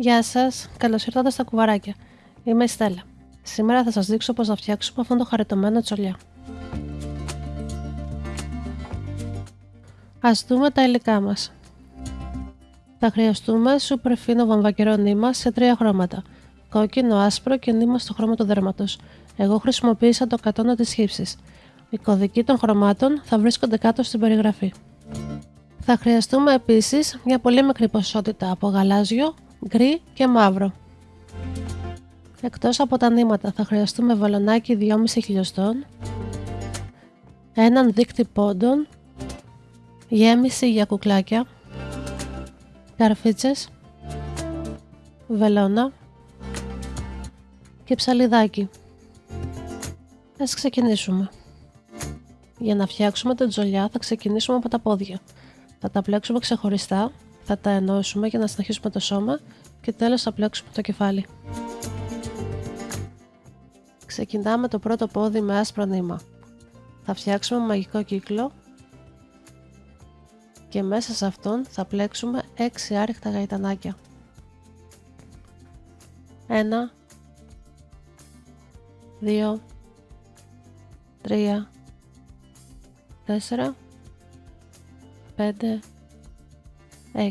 Γεια σας, καλώς ήρθατε στα κουβαράκια. Είμαι η Στέλλα. Σήμερα θα σας δείξω πώς να φτιάξουμε αυτόν το χαριτωμένο τσολιά. Ας δούμε τα υλικά μας. Θα χρειαστούμε σούπερ φίνο βαμβακερό νήμα σε τρία χρώματα. Κόκκινο, άσπρο και νήμα στο χρώμα του δέρματος. Εγώ χρησιμοποίησα το κατώνα της χύψης. Οι κωδικοί των χρωμάτων θα βρίσκονται κάτω στην περιγραφή. Θα χρειαστούμε επίσης μια πολύ μικρή ποσότητα από γαλάζιο, γκρι και μαύρο. Εκτός από τα νήματα θα χρειαστούμε βαλονάκι 2,5 χιλιοστών, έναν δείκτη πόντων, γέμιση για κουκλάκια, καρφίτσες, βελόνα και ψαλιδάκι. Ας ξεκινήσουμε. Για να φτιάξουμε τα τζολιά θα ξεκινήσουμε από τα πόδια. Θα τα πλέξουμε ξεχωριστά, θα τα ενώσουμε για να συνεχίσουμε το σώμα και τέλος θα πλέξουμε το κεφάλι. Ξεκινάμε το πρώτο πόδι με άσπρο νήμα. Θα φτιάξουμε μαγικό κύκλο και μέσα σε αυτόν θα πλέξουμε 6 άριχτα γαϊτανάκια. 1 2 3 4 5 6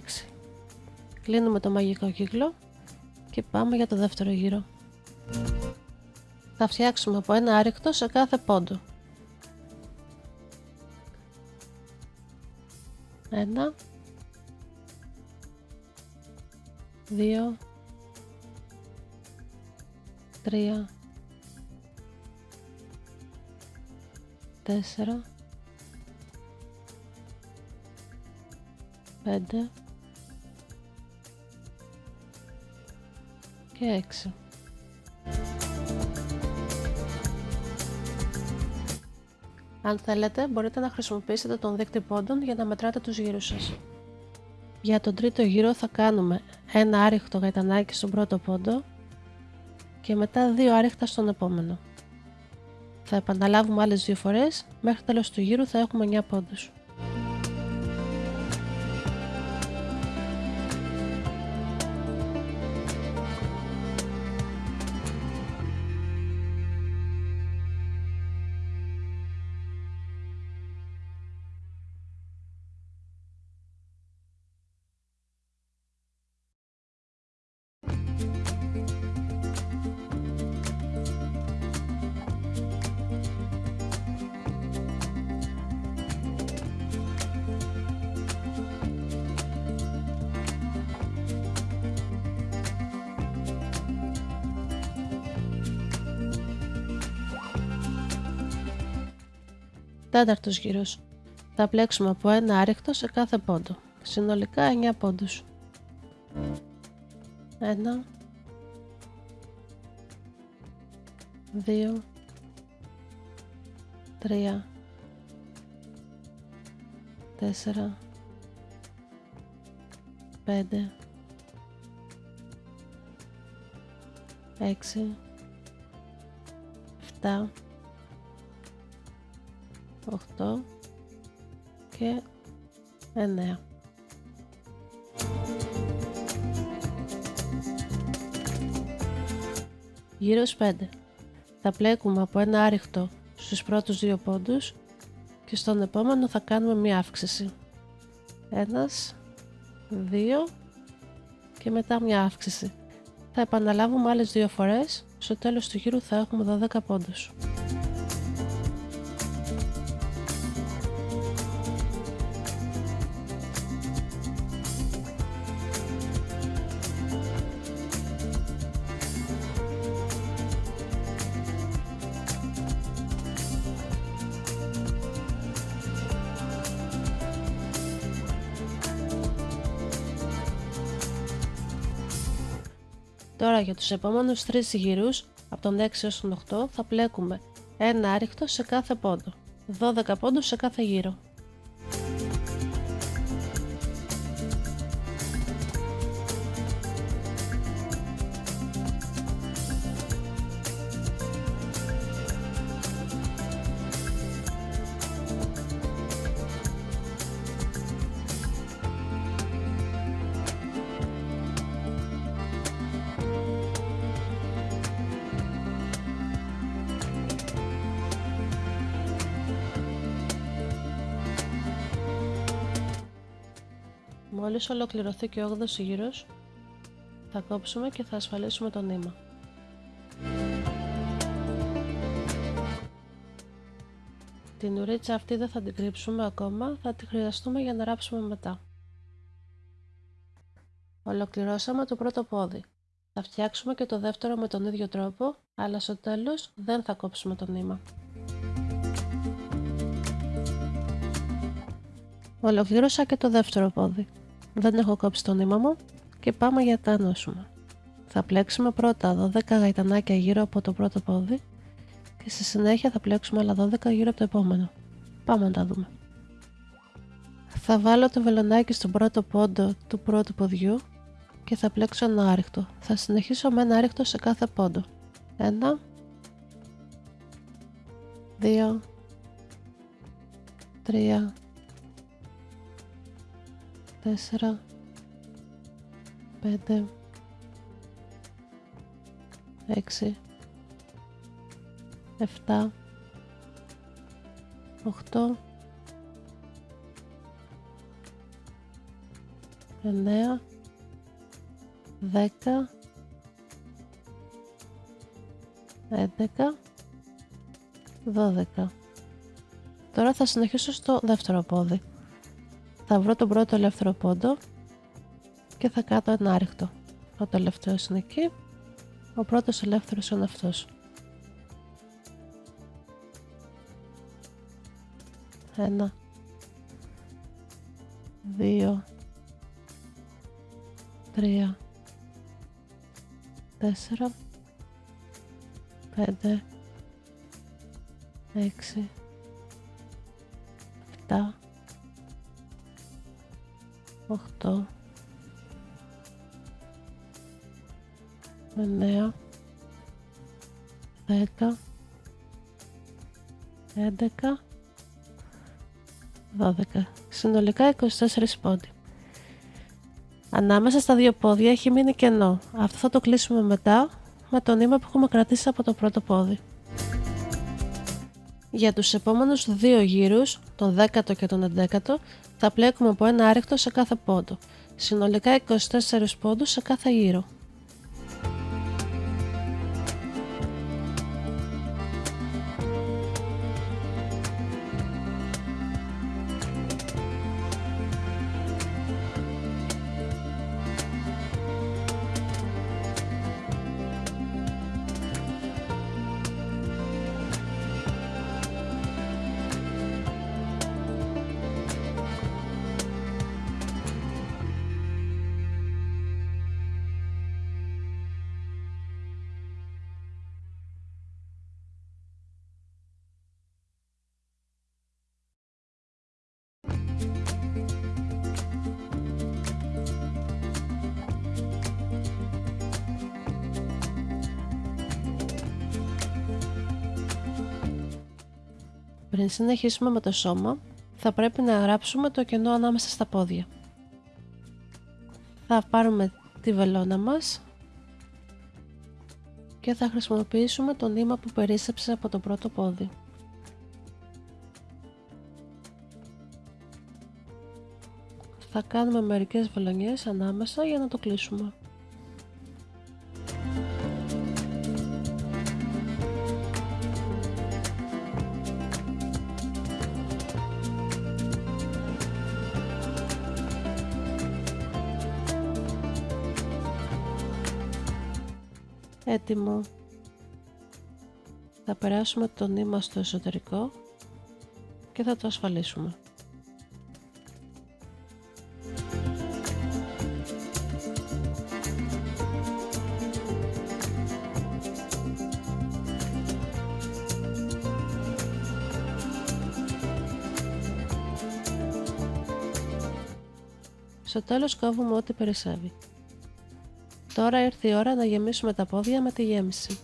Κλείνουμε το μαγικό κύκλο και πάμε για το δεύτερο γύρο. Θα φτιάξουμε από ένα άρρηκτο σε κάθε πόντο. Ένα, δύο, τρία, τέσσερα, πέντε και έξι. Αν θέλετε, μπορείτε να χρησιμοποιήσετε τον δείκτη πόντων για να μετράτε τους γύρους σας. Για τον τρίτο γύρο θα κάνουμε ένα άριχτο γαϊτανάκι στον πρώτο πόντο και μετά δύο άριχτα στον επόμενο. Θα επαναλάβουμε άλλες δύο φορές, μέχρι τέλος του γύρου θα έχουμε 9 πόντους. Τέταρτος γύρος. Θα πλέξουμε από ένα άρρηκτο σε κάθε πόντο. Συνολικά 9 πόντους. 1 2 3 4 5 6 7 8 και 9. Γύρω 5. Θα πλέκουμε από ένα άριχτο στους πρώτους δύο πόντους και στον επόμενο θα κάνουμε μία αύξηση. Ένας, δύο και μετά μία αύξηση. Θα επαναλάβουμε άλλες δύο φορές, στο τέλος του γύρου θα έχουμε 12 πόντους. Τώρα για τους επόμενους 3 γύρους, από τον 6 έως τον 8, θα πλέκουμε ένα άριχτο σε κάθε πόντο, 12 πόντους σε κάθε γύρο. Μόλις ολοκληρωθεί και ο 8ος γύρος, θα κόψουμε και θα ασφαλίσουμε το νήμα. Την ουρίτσα αυτή δεν θα την κρύψουμε ακόμα, θα τη χρειαστούμε για να ράψουμε μετά. Ολοκληρώσαμε το πρώτο πόδι. Θα φτιάξουμε και το δεύτερο με τον ίδιο τρόπο, αλλά στο τέλος δεν θα κόψουμε το νήμα. Ολοκλήρωσα και το δεύτερο πόδι. Δεν έχω κόψει το νήμα μου και πάμε για τα νόσημα. Θα πλέξουμε πρώτα 12 γαϊτανάκια γύρω από το πρώτο πόδι και στη συνέχεια θα πλέξουμε άλλα 12 γύρω από το επόμενο. Πάμε να τα δούμε. Θα βάλω το βελονάκι στον πρώτο πόντο του πρώτου ποδιού και θα πλέξω ένα άριχτο. Θα συνεχίσω με ένα άριχτο σε κάθε πόντο. Ένα, δύο, τρία, τέσσερα, πέντε, έξι, εφτά, οχτώ, εννέα, δέκα, έντεκα, δώδεκα. Τώρα θα συνεχίσω στο δεύτερο πόδι. Θα βρω τον πρώτο ελεύθερο πόντο και θα κάτω ένα άριχτο. Ο τελευταίος είναι εκεί, ο πρώτος ελεύθερος είναι αυτός. Ένα, δύο, τρία, τέσσερα, πέντε, έξι, εφτά, οχτώ, εννέα, δέκα, έντεκα, δώδεκα. Συνολικά 24 πόντι. Ανάμεσα στα δύο πόδια έχει μείνει κενό. Αυτό θα το κλείσουμε μετά με το νήμα που έχουμε κρατήσει από το πρώτο πόδι. Για τους επόμενους δύο γύρους, τον 10ο και τον 11ο, θα πλέκουμε από ένα άριχτο σε κάθε πόντο. Συνολικά 24 πόντους σε κάθε γύρο. Πριν συνεχίσουμε με το σώμα, θα πρέπει να γράψουμε το κενό ανάμεσα στα πόδια. Θα πάρουμε τη βελόνα μας και θα χρησιμοποιήσουμε το νήμα που περίσσεψε από το πρώτο πόδι. Θα κάνουμε μερικές βελονιές ανάμεσα για να το κλείσουμε. Έτοιμο. Θα περάσουμε το νήμα στο εσωτερικό και θα το ασφαλίσουμε. Στο τέλος κόβουμε ό,τι περισσεύει. Τώρα ήρθε η ώρα να γεμίσουμε τα πόδια με τη γέμιση.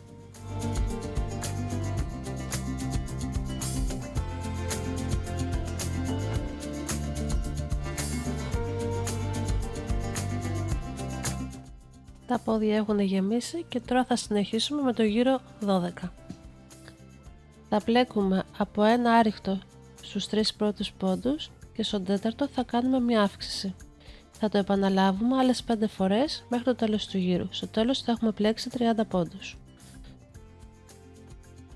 Τα πόδια έχουν γεμίσει και τώρα θα συνεχίσουμε με το γύρο 12. Θα πλέκουμε από ένα άριχτο στους τρεις πρώτους πόντους και στον τέταρτο θα κάνουμε μια αύξηση. Θα το επαναλάβουμε άλλες 5 φορές μέχρι το τέλος του γύρου. Στο τέλος θα έχουμε πλέξει 30 πόντους.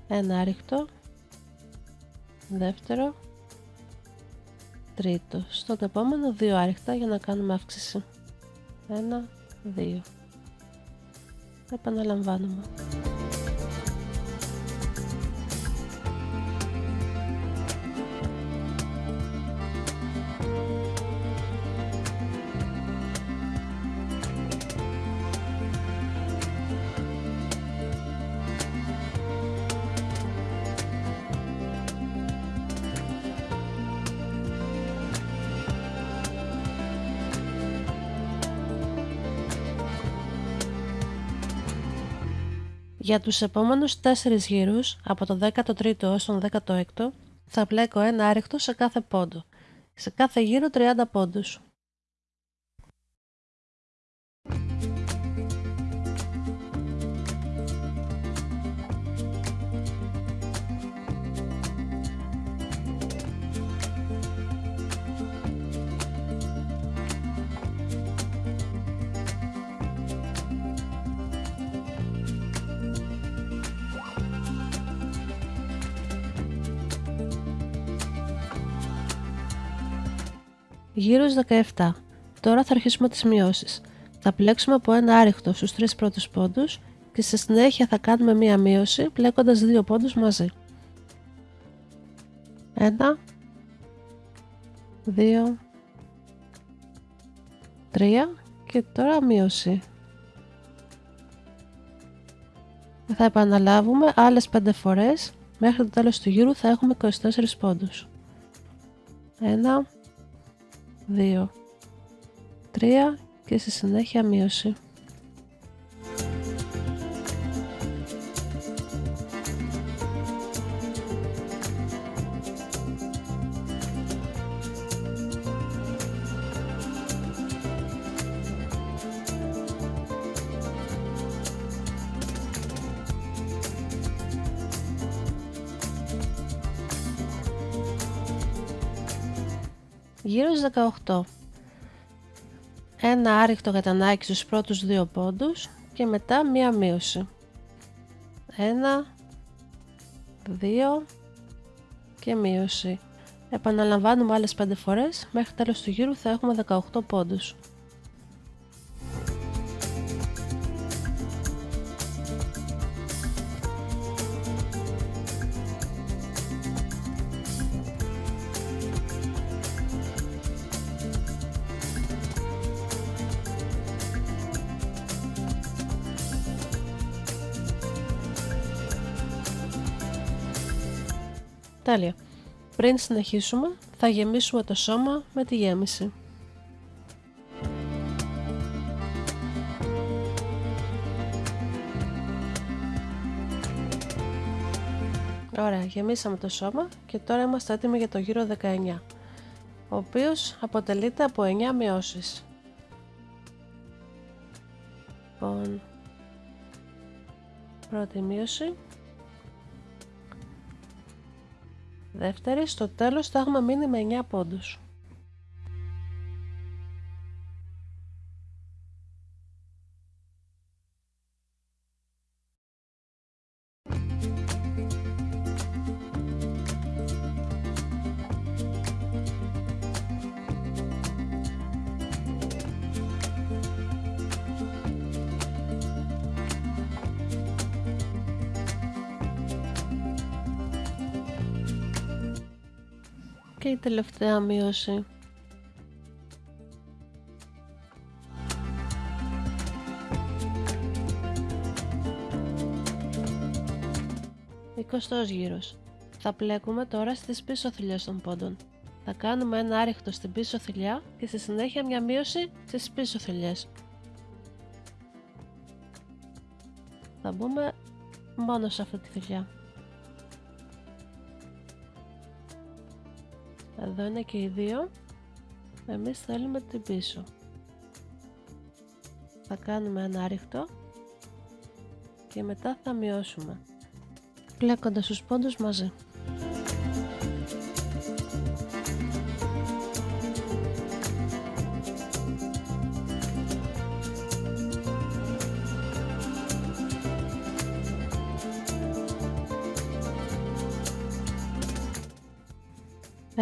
Ένα άριχτο, δεύτερο, τρίτο. Στο επόμενο δύο άριχτα για να κάνουμε αύξηση. Ένα, δύο. Επαναλαμβάνουμε. Για τους επόμενους 4 γύρους, από το 13ο έως τον 16ο, θα πλέκω ένα άριχτο σε κάθε πόντο. Σε κάθε γύρο 30 πόντους. Γύρος 17. Τώρα θα αρχίσουμε τις μειώσεις. Θα πλέξουμε από ένα άριχτο στους τρεις πρώτους πόντους και στη συνέχεια θα κάνουμε μία μείωση πλέκοντας δύο πόντους μαζί. 1 2 3 και τώρα μείωση. Θα επαναλάβουμε άλλες 5 φορές μέχρι το τέλος του γύρου θα έχουμε 24 πόντους. 1 2, 3 και στη συνέχεια μείωση. Γύρος 18. Ένα άριχτο κατανάκι στους πρώτους δύο πόντους και μετά μία μείωση. 1, 2 και μείωση. Επαναλαμβάνουμε άλλες 5 φορές, μέχρι τέλος του γύρου θα έχουμε 18 πόντους. Πριν συνεχίσουμε, θα γεμίσουμε το σώμα με τη γέμιση. Ωραία, γεμίσαμε το σώμα και τώρα είμαστε έτοιμοι για το γύρο 19, ο οποίος αποτελείται από 9 μειώσεις. Λοιπόν, πρώτη μείωση Δεύτερη, στο τέλος θα έχουμε μείνει με 9 πόντους. Τελευταία μείωση. Εικοστός γύρος. Θα πλέκουμε τώρα στις πίσω θηλιές των πόντων. Θα κάνουμε ένα άριχτο στην πίσω θηλιά και στη συνέχεια μια μείωση στις πίσω θηλιές. Θα μπούμε μόνο σε αυτή τη θηλιά. Εδώ είναι και οι δύο. Εμείς θέλουμε την πίσω. Θα κάνουμε ένα άριχτο και μετά θα μειώσουμε. Πλέκοντας τους πόντους μαζί.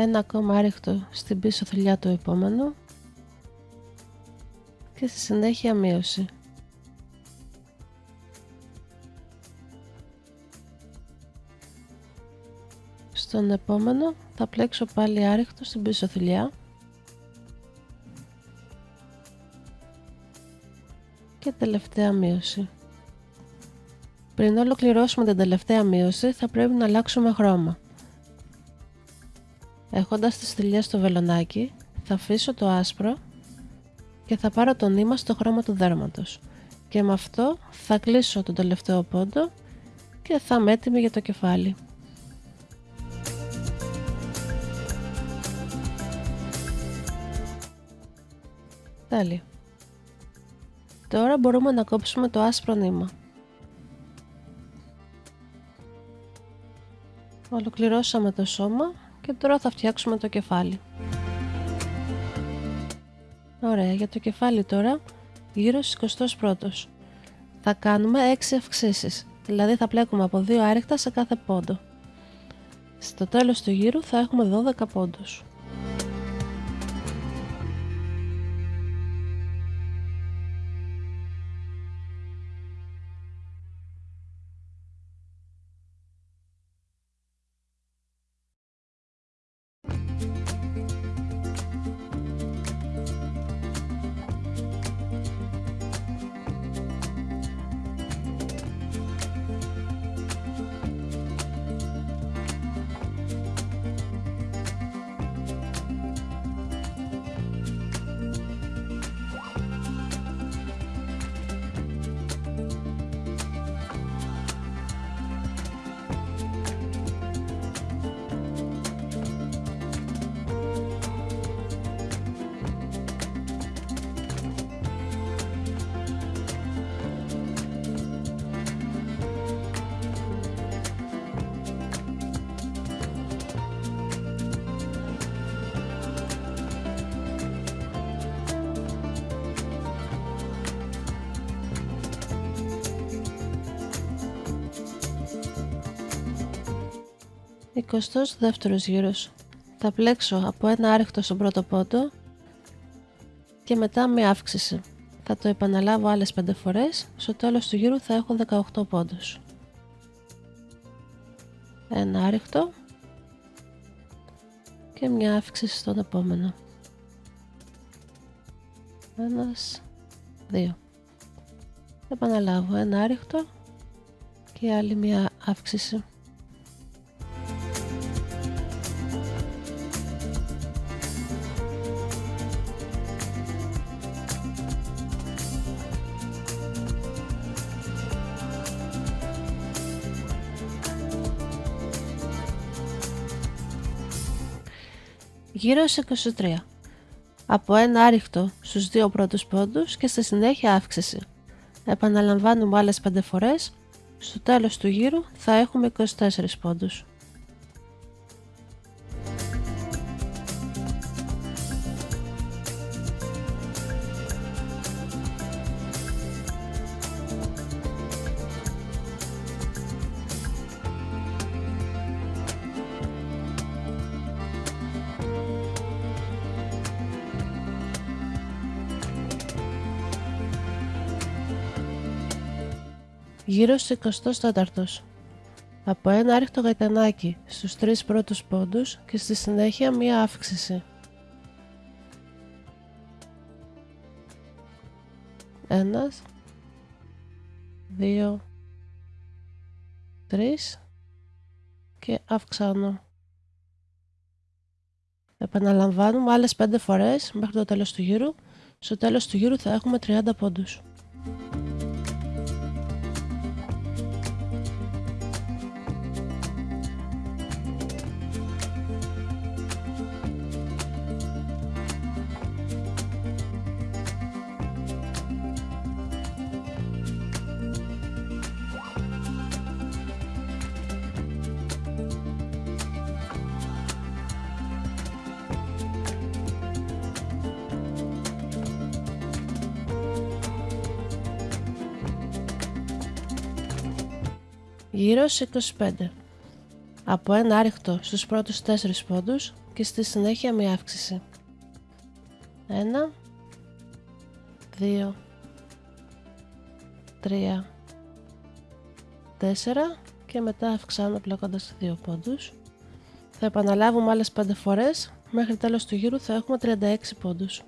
Ένα ακόμα άριχτο στην πίσω θηλιά του επόμενου και στη συνέχεια μείωση. Στον επόμενο θα πλέξω πάλι άριχτο στην πίσω θηλιά και τελευταία μείωση. Πριν ολοκληρώσουμε την τελευταία μείωση θα πρέπει να αλλάξουμε χρώμα. Έχοντας τις θηλιές στο βελονάκι θα αφήσω το άσπρο και θα πάρω το νήμα στο χρώμα του δέρματος και με αυτό θα κλείσω τον τελευταίο πόντο και θα είμαι έτοιμη για το κεφάλι. Τέλειο. Τώρα μπορούμε να κόψουμε το άσπρο νήμα. Ολοκληρώσαμε το σώμα και τώρα θα φτιάξουμε το κεφάλι. Ωραία, για το κεφάλι τώρα γύρω στις 21 Θα κάνουμε 6 αυξήσεις, δηλαδή θα πλέκουμε από 2 άριχτα σε κάθε πόντο. Στο τέλος του γύρου θα έχουμε 12 πόντους. Εικοστός δεύτερος γύρος. Θα πλέξω από ένα άριχτο στον πρώτο πόντο και μετά με αύξηση. Θα το επαναλάβω άλλες 5 φορές, στο τέλος του γύρου θα έχω 18 πόντους. Ένα άριχτο και μια αύξηση στον επόμενο. Ένας, δύο. Επαναλάβω ένα άριχτο και άλλη μια αύξηση. Γύρω σε 23. Από ένα άριχτο στους δύο πρώτους πόντους και στη συνέχεια αύξηση. Επαναλαμβάνουμε άλλες 5 φορές. Στο τέλος του γύρου θα έχουμε 24 πόντους. Γύρω στους 24 από ένα άριχτο γαϊτανάκι στους τρεις πρώτους πόντους και στη συνέχεια μία αύξηση. Ένας, δύο, τρεις και αυξάνω. Επαναλαμβάνουμε άλλες πέντε φορές μέχρι το τέλος του γύρου. Στο τέλος του γύρου θα έχουμε 30 πόντους. Γύρω σε 25. Από ένα άριχτο στους πρώτους 4 πόντους και στη συνέχεια μία αύξηση. 1, 2, 3, 4 και μετά αυξάνω πλέκοντας 2 πόντους. Θα επαναλάβουμε άλλες 5 φορές, μέχρι τέλος του γύρου θα έχουμε 36 πόντους.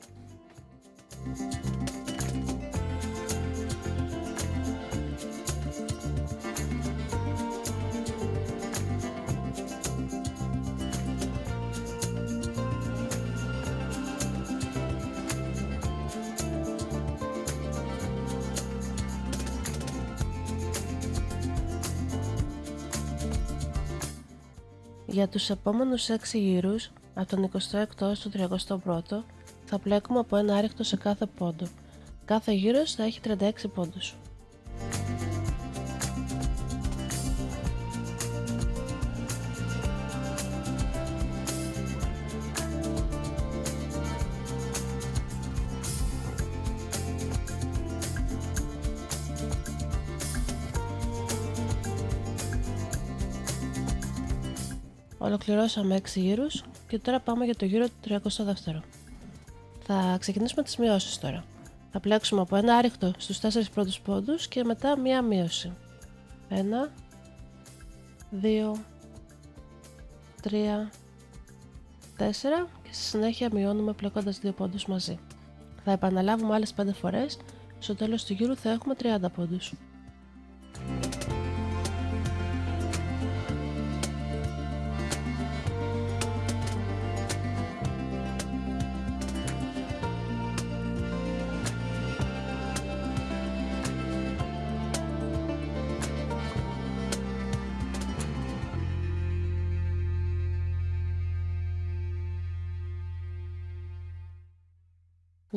Για τους επόμενους 6 γύρους, από τον 26ο έως τον 31ο, θα πλέκουμε από ένα άριχτο σε κάθε πόντο. Κάθε γύρος θα έχει 36 πόντους. Ολοκληρώσαμε 6 γύρους και τώρα πάμε για το γύρο του 32. Θα ξεκινήσουμε τις μειώσεις τώρα. Θα πλέξουμε από ένα άριχτο στους 4 πρώτους πόντους και μετά μία μείωση. 1, 2, 3, 4 και στη συνέχεια μειώνουμε πλέκοντας 2 πόντους μαζί. Θα επαναλάβουμε άλλες 5 φορές, στο τέλος του γύρου θα έχουμε 30 πόντους.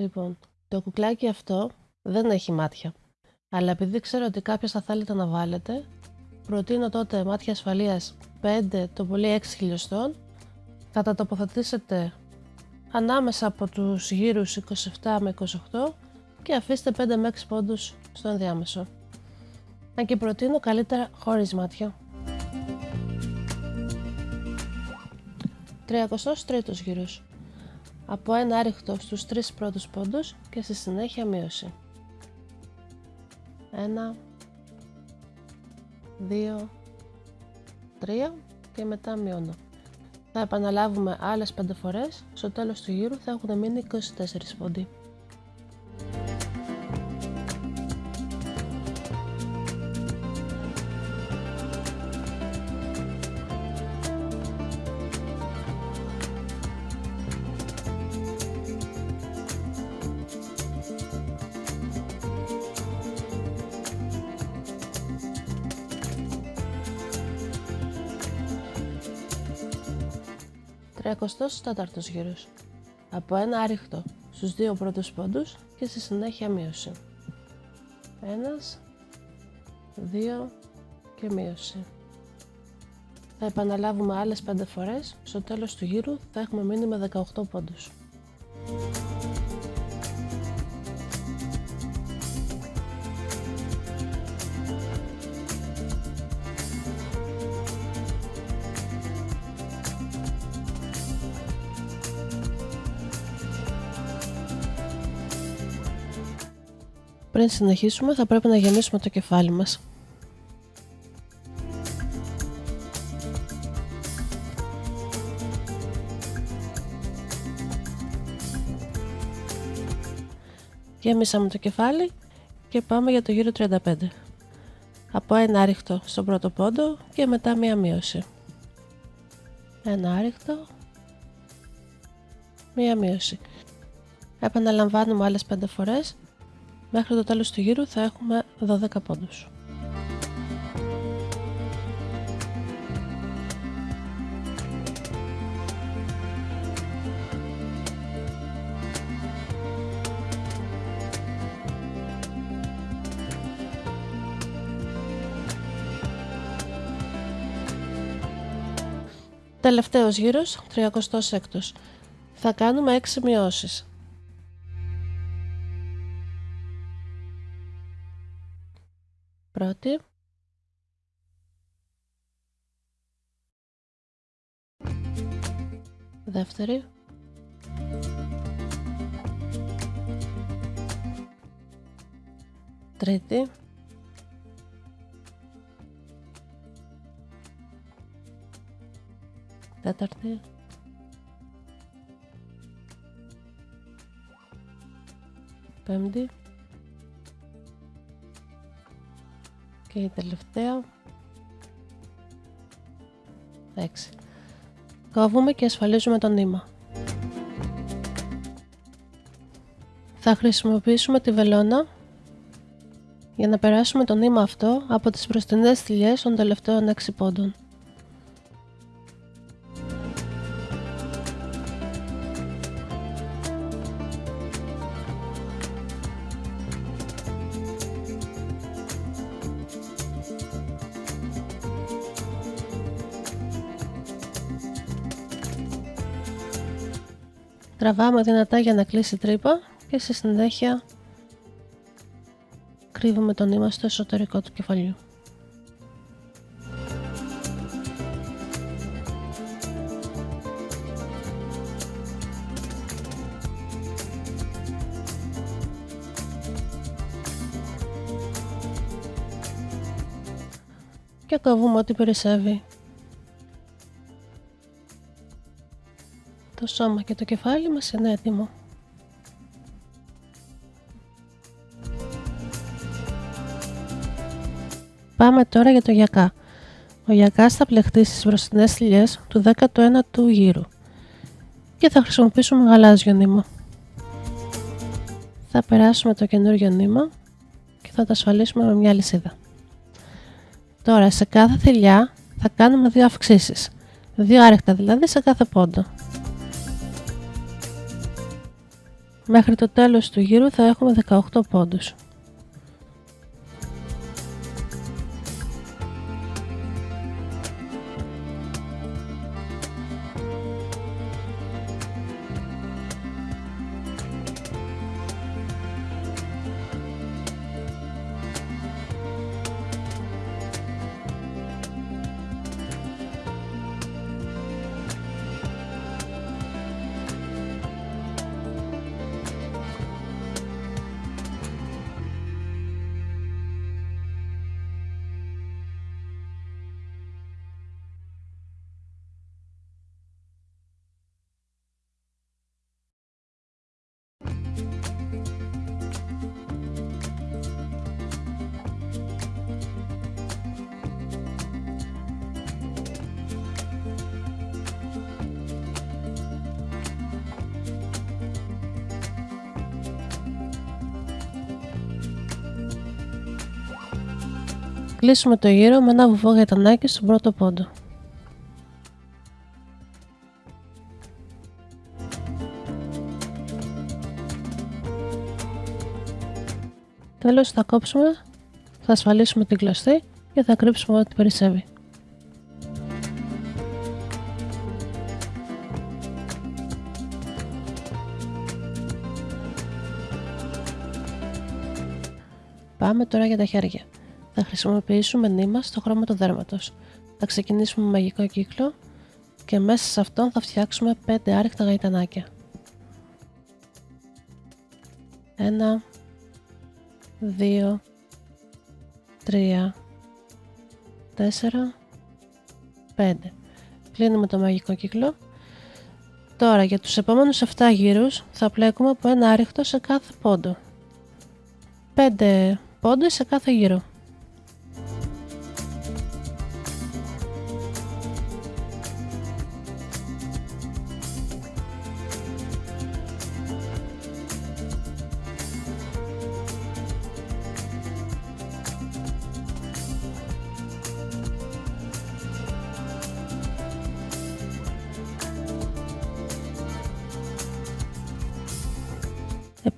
Λοιπόν, το κουκλάκι αυτό δεν έχει μάτια. Αλλά επειδή ξέρω ότι κάποιος θα θέλετε να βάλετε, προτείνω τότε μάτια ασφαλείας 5 το πολύ 6 χιλιοστών. Θα τα τοποθετήσετε ανάμεσα από τους γύρους 27 με 28 και αφήστε 5 με 6 πόντους στο ενδιάμεσο. Αν και προτείνω καλύτερα χωρίς μάτια. 33ος γύρος από ένα άριχτο στους τρεις πρώτους πόντους και στη συνέχεια μείωση. 1, 2, 3 και μετά μειώνω. Θα επαναλάβουμε άλλες 5 φορές, στο τέλος του γύρου θα έχουν μείνει 24 πόντοι. Τριακοστός γύρος. Από ένα άριχτο στους δύο πρώτους πόντους και στη συνέχεια μείωση. Ένας, δύο και μείωση. Θα επαναλάβουμε άλλες 5 φορές, στο τέλος του γύρου θα έχουμε μείνει με 18 πόντους. Πριν συνεχίσουμε θα πρέπει να γεμίσουμε το κεφάλι μας. Γέμισαμε το κεφάλι και πάμε για το γύρο 35. Από ένα άριχτο στον πρώτο πόντο και μετά μία μείωση. Ένα άριχτο, μία μείωση. Επαναλαμβάνουμε άλλες 5 φορές Μέχρι το τέλος του γύρου θα έχουμε 12 πόντους. Τελευταίος γύρος, 36. Θα κάνουμε 6 μειώσεις. Πρώτη. Δεύτερη. Τρίτη. Τέταρτη. Πέμπτη και η τελευταία. Έξι. Κόβουμε και ασφαλίζουμε το νήμα. Θα χρησιμοποιήσουμε τη βελόνα για να περάσουμε το νήμα αυτό από τις μπροστινές θηλιές των τελευταίων 6 πόντων. Τραβάμε δυνατά για να κλείσει τρύπα και στη συνέχεια κρύβουμε το νήμα στο εσωτερικό του κεφαλιού. και κόβουμε ό,τι περισσεύει. Το σώμα και το κεφάλι μας είναι έτοιμο. Πάμε τώρα για το γιακά. Ο γιακάς θα πλεχτεί στις μπροστινές θηλιές του 19ου γύρου και θα χρησιμοποιήσουμε γαλάζιο νήμα. Θα περάσουμε το καινούριο νήμα και θα το ασφαλίσουμε με μια λυσίδα. Τώρα σε κάθε θηλιά θα κάνουμε δύο αυξήσεις, δύο άρεκτα δηλαδή σε κάθε πόντο. Μέχρι το τέλος του γύρου θα έχουμε 18 πόντους. Κλείσουμε το γύρο με ένα βουβό γαϊτανάκι στον πρώτο πόντο. Τέλος θα κόψουμε, θα ασφαλίσουμε την κλωστή και θα κρύψουμε ό,τι περισσεύει. Πάμε τώρα για τα χέρια θα χρησιμοποιήσουμε νήμα στο χρώμα του δέρματος. Θα ξεκινήσουμε με μαγικό κύκλο και μέσα σε αυτόν θα φτιάξουμε 5 άρρηκτα γαϊτανάκια. 1, 2, 3, 4, 5. Κλείνουμε το μαγικό κύκλο. Τώρα για τους επόμενους 7 γύρους θα πλέκουμε από ένα άρρηκτο σε κάθε πόντο. 5 πόντες σε κάθε γύρο.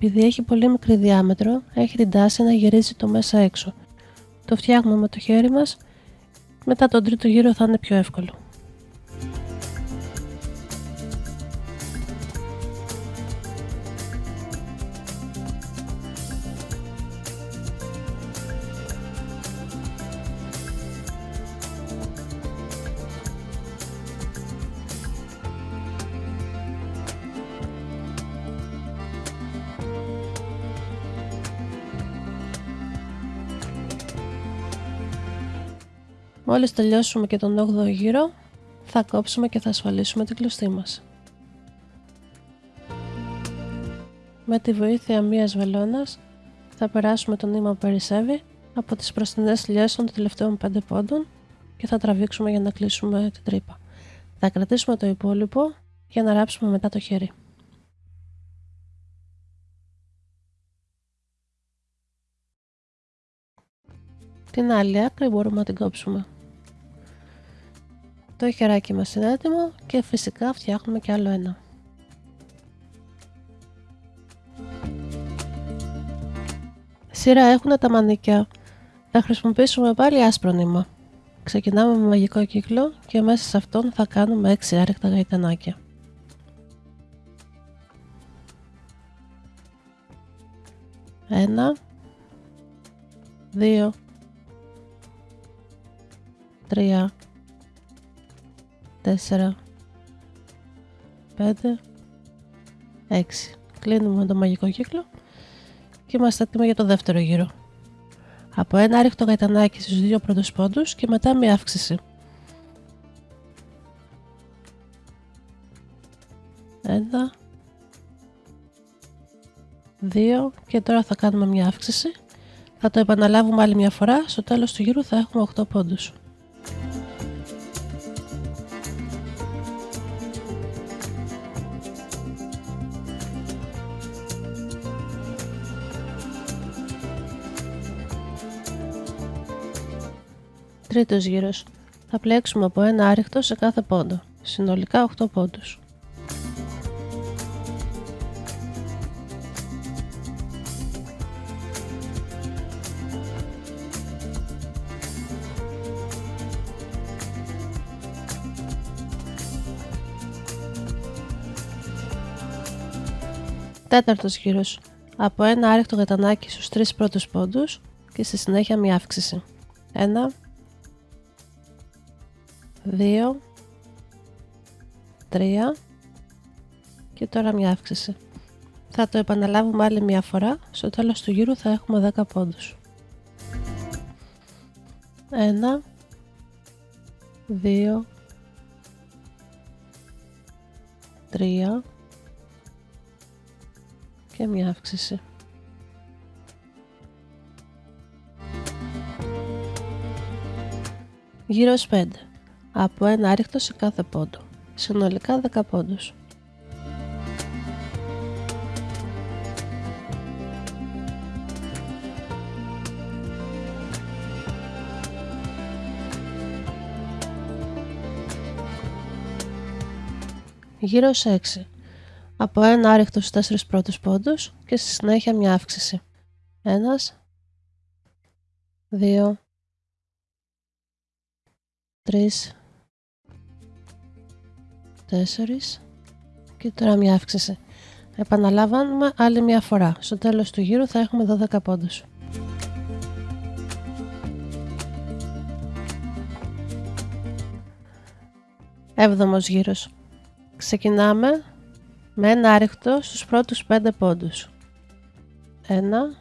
Επειδή έχει πολύ μικρή διάμετρο, έχει την τάση να γυρίζει το μέσα έξω. Το φτιάχνουμε με το χέρι μας, μετά τον τρίτο γύρο θα είναι πιο εύκολο. Μόλις τελειώσουμε και τον 8ο γύρο, θα κόψουμε και θα ασφαλίσουμε την κλωστή μας. Με τη βοήθεια μίας βελόνας θα περάσουμε το νήμα που περισσεύει από τις μπροστινές λιές των τελευταίων 5 πόντων και θα τραβήξουμε για να κλείσουμε την τρύπα. Θα κρατήσουμε το υπόλοιπο για να ράψουμε μετά το χέρι. Την άλλη άκρη μπορούμε να την κόψουμε. Το χεράκι μας είναι έτοιμο και φυσικά φτιάχνουμε και άλλο ένα. Σειρά έχουν τα μανίκια. Θα χρησιμοποιήσουμε πάλι άσπρο νήμα. Ξεκινάμε με μαγικό κύκλο και μέσα σε αυτόν θα κάνουμε 6 άρρηκτα γαϊτανάκια. Ένα, δύο, τρία, τέσσερα, πέντε, έξι. Κλείνουμε το μαγικό κύκλο και είμαστε έτοιμοι για το δεύτερο γύρο. Από ένα άριχτο γαϊτανάκι στους δύο πρώτους πόντους και μετά μια αύξηση. Ένα, δύο και τώρα θα κάνουμε μια αύξηση. Θα το επαναλάβουμε άλλη μια φορά, στο τέλος του γύρου θα έχουμε 8 πόντους. Τρίτος γύρος. Θα πλέξουμε από ένα άριχτο σε κάθε πόντο. Συνολικά 8 πόντους. Τέταρτος γύρος. Από ένα άριχτο γατανάκι στους τρεις πρώτους πόντους και στη συνέχεια μια αύξηση. 1, 2, 3 και τώρα μια αύξηση. Θα το επαναλάβουμε άλλη μια φορά, στο τέλος του γύρου θα έχουμε 10 πόντους. 1, 2, 3 και μια αύξηση. Γύρος 5 από ένα άριχτο σε κάθε πόντο, συνολικά 10 πόντους. Γύρω σε 6. Από ένα άριχτο στους 4 πρώτους πόντους και στη συνέχεια μια αύξηση. Ένας, δύο, τρεις, 4 και τώρα μια αύξηση. Επαναλάβαμε άλλη μια φορά. Στο τέλος του γύρου θα έχουμε 12 πόντους. Έβδομος γύρος. Ξεκινάμε με ένα άριχτο στους πρώτους 5 πόντους. 1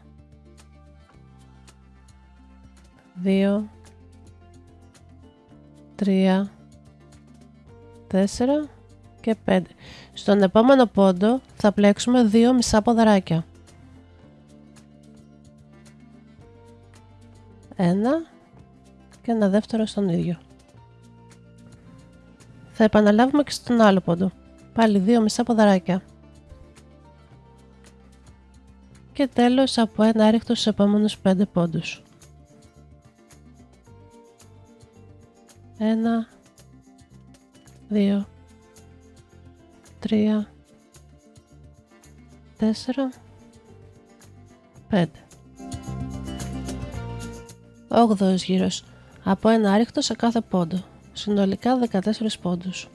2 3 4 και 5. Στον επόμενο πόντο θα πλέξουμε δύο μισά ποδαράκια. Ένα και ένα δεύτερο στον ίδιο. Θα επαναλάβουμε και στον άλλο πόντο. Πάλι δύο μισά ποδαράκια. Και τέλος από ένα άριχτο στους επόμενους 5 πόντους. Ένα, δύο, τρία, τέσσερα, πέντε. Όγδοος γύρος. Από ένα άριχτο σε κάθε πόντο. Συνολικά 14 πόντους.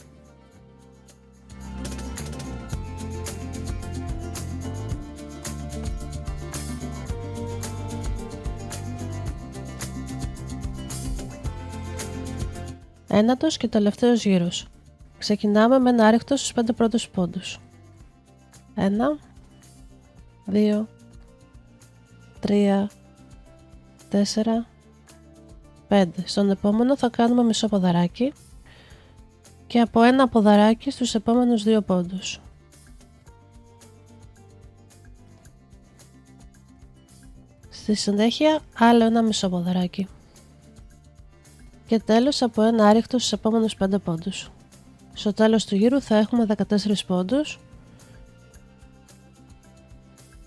Ένατος και τελευταίος γύρος. Ξεκινάμε με ένα άριχτο στους 5 πρώτους πόντους. 1, 2, 3, 4, 5. Στον επόμενο θα κάνουμε μισό ποδαράκι και από ένα ποδαράκι στους επόμενους δύο πόντους. Στη συνέχεια άλλο ένα μισό ποδαράκι. Και τέλος από ένα άριχτο στους επόμενους 5 πόντους. Στο τέλος του γύρου θα έχουμε 14 πόντους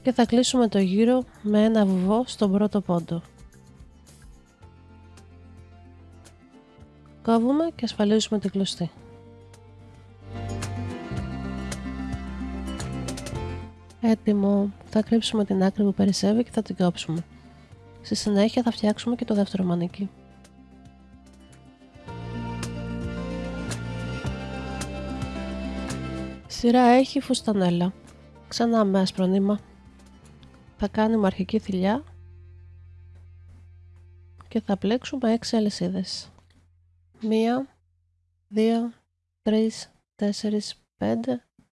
και θα κλείσουμε το γύρο με ένα βουβό στον πρώτο πόντο. Κόβουμε και ασφαλίζουμε την κλωστή. Έτοιμο. Θα κρύψουμε την άκρη που περισσεύει και θα την κόψουμε. Στη συνέχεια θα φτιάξουμε και το δεύτερο μανίκι. Σειρά έχει φουστανέλα. Ξανά με άσπρο νήμα. Θα κάνουμε αρχική θηλιά και θα πλέξουμε 6 αλυσίδες. 1, 2, 3, 4, 5,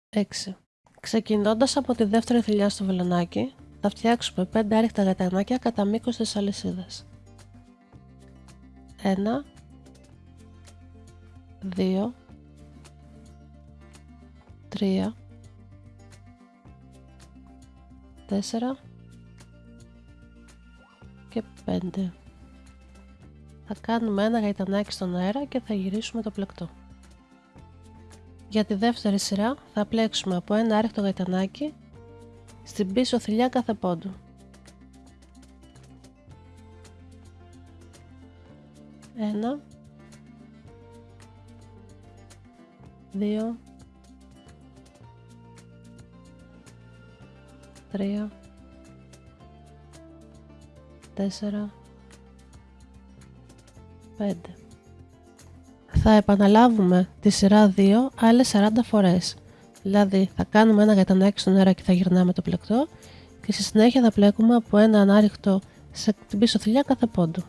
6. Ξεκινώντας από τη δεύτερη θηλιά στο βελονάκι, θα φτιάξουμε 5 άριχτα γατανάκια κατά μήκος της αλυσίδας. 1, 2, 3, 4 και 5. Θα κάνουμε ένα γαϊτανάκι στον αέρα και θα γυρίσουμε το πλεκτό. Για τη δεύτερη σειρά θα πλέξουμε από ένα άριχτο γαϊτανάκι στην πίσω θηλιά κάθε πόντου. Ένα, δύο, τρία, τέσσερα, πέντε. Θα επαναλάβουμε τη σειρά 2 άλλες 40 φορές. Δηλαδή θα κάνουμε ένα γατανάκι στον αέρα και θα γυρνάμε το πλεκτό και στη συνέχεια θα πλέκουμε από ένα ανάρριχτο σε την πίσω θηλιά κάθε πόντο.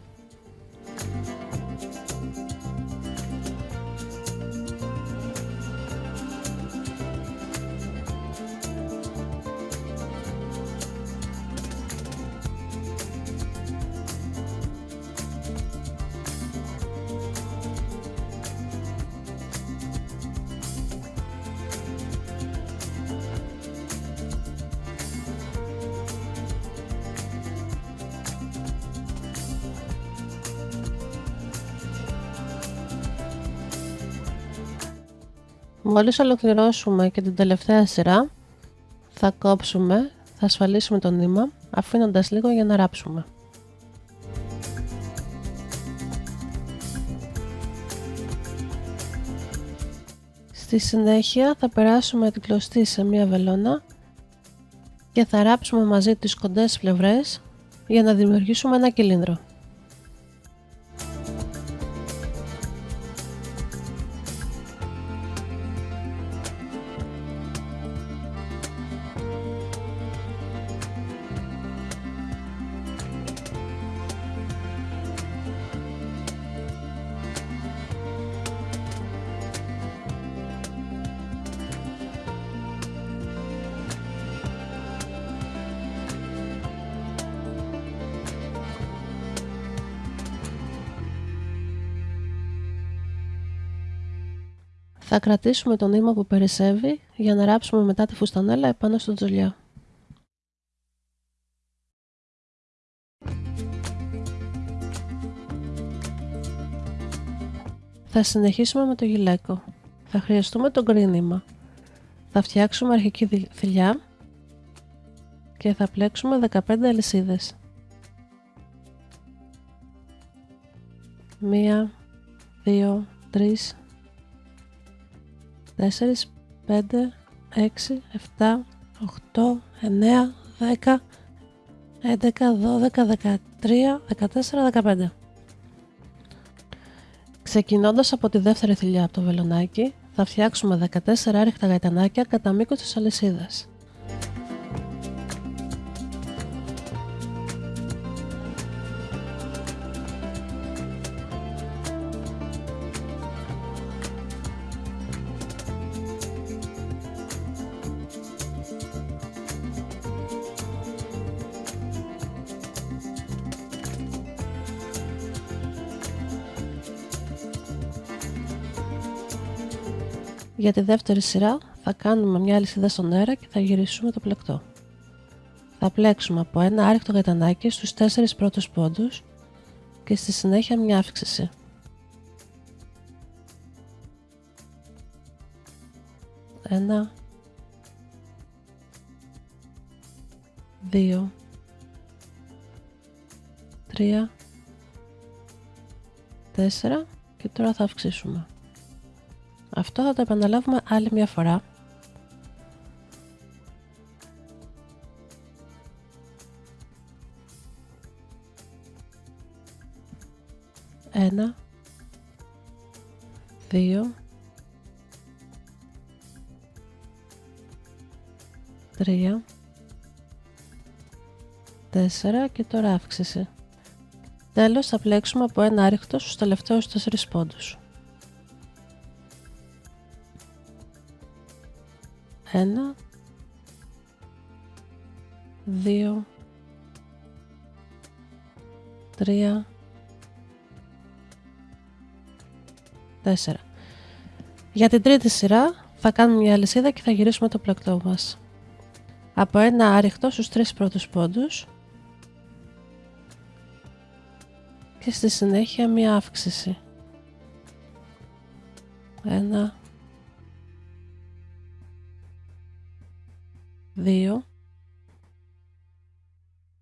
Μόλις ολοκληρώσουμε και την τελευταία σειρά, θα κόψουμε, θα ασφαλίσουμε το νήμα, αφήνοντας λίγο για να ράψουμε. Στη συνέχεια θα περάσουμε την κλωστή σε μία βελόνα και θα ράψουμε μαζί τις κοντές πλευρές για να δημιουργήσουμε ένα κυλίνδρο. Θα κρατήσουμε το νήμα που περισσεύει για να ράψουμε μετά τη φουστανέλα επάνω στο τζολιά. Θα συνεχίσουμε με το γυλαίκο. Θα χρειαστούμε το γκρίνημα. Θα φτιάξουμε αρχική θηλιά και θα πλέξουμε 15 αλυσίδες. Μία, δύο, τρεις, 4, 5, 6, 7, 8, 9, 10, 11, 12, 13, 14, 15. Ξεκινώντας από τη δεύτερη θηλιά από το βελονάκι, θα φτιάξουμε 14 άριχτα γαϊτανάκια κατά μήκος της αλυσίδας. Για τη δεύτερη σειρά θα κάνουμε μια αλυσίδα στον αέρα και θα γυρίσουμε το πλεκτό. Θα πλέξουμε από ένα άρρηκτο γαϊτανάκι στους 4 πρώτους πόντους και στη συνέχεια μια αύξηση. Ένα, δύο, τρία, τέσσερα και τώρα θα αυξήσουμε. Αυτό θα το επαναλάβουμε άλλη μια φορά. Ένα, δύο, τρία, τέσσερα και τώρα αύξηση. Τέλος θα πλέξουμε από ένα άριχτο στους τελευταίους τέσσερις πόντους. Ένα, δύο, τρία, τέσσερα. Για την τρίτη σειρά θα κάνουμε μια αλυσίδα και θα γυρίσουμε το πλεκτό μας. Από ένα άριχτο στους τρεις πρώτους πόντους και στη συνέχεια μια αύξηση. Ένα, δύο,